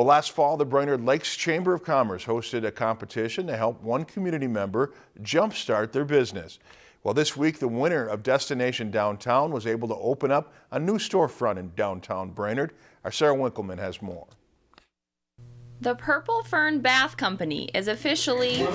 Well, last fall, the Brainerd Lakes Chamber of Commerce hosted a competition to help one community member jumpstart their business. Well, this week, the winner of Destination Downtown was able to open up a new storefront in downtown Brainerd. Our Sarah Winkleman has more. The Purple Fern Bath Company is officially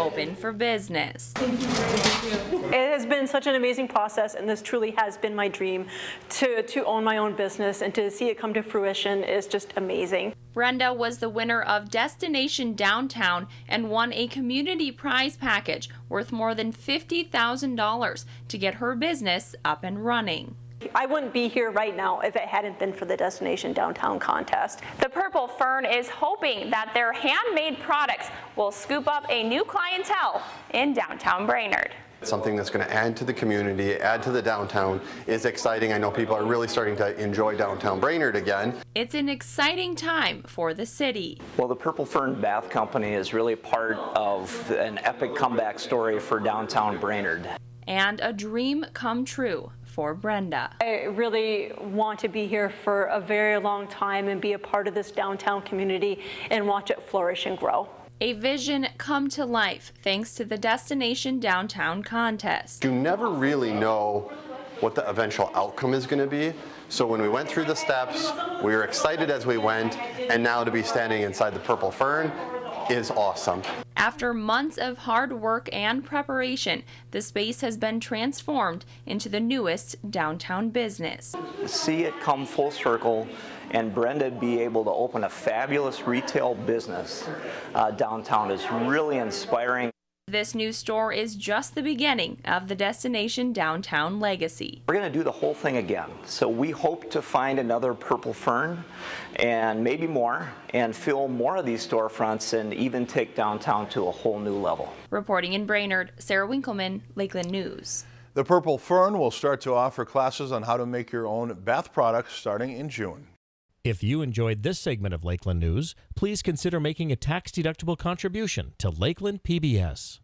open for business. It has been such an amazing process and this truly has been my dream to, to own my own business and to see it come to fruition is just amazing. Brenda was the winner of Destination Downtown and won a community prize package worth more than $50,000 to get her business up and running. I wouldn't be here right now if it hadn't been for the Destination Downtown contest. The Purple Fern is hoping that their handmade products will scoop up a new clientele in downtown Brainerd. Something that's going to add to the community, add to the downtown is exciting. I know people are really starting to enjoy downtown Brainerd again. It's an exciting time for the city. Well, the Purple Fern Bath Company is really part of an epic comeback story for downtown Brainerd. And a dream come true for Brenda. I really want to be here for a very long time and be a part of this downtown community and watch it flourish and grow. A vision come to life thanks to the Destination Downtown contest. You never really know what the eventual outcome is going to be. So when we went through the steps, we were excited as we went, and now to be standing inside the Purple Fern is awesome. After months of hard work and preparation, the space has been transformed into the newest downtown business. See it come full circle and Brenda be able to open a fabulous retail business uh, downtown is really inspiring. This new store is just the beginning of the Destination Downtown legacy. We're going to do the whole thing again. So we hope to find another Purple Fern and maybe more and fill more of these storefronts and even take downtown to a whole new level. Reporting in Brainerd, Sarah Winkleman, Lakeland News. The Purple Fern will start to offer classes on how to make your own bath products starting in June. If you enjoyed this segment of Lakeland News, please consider making a tax-deductible contribution to Lakeland PBS.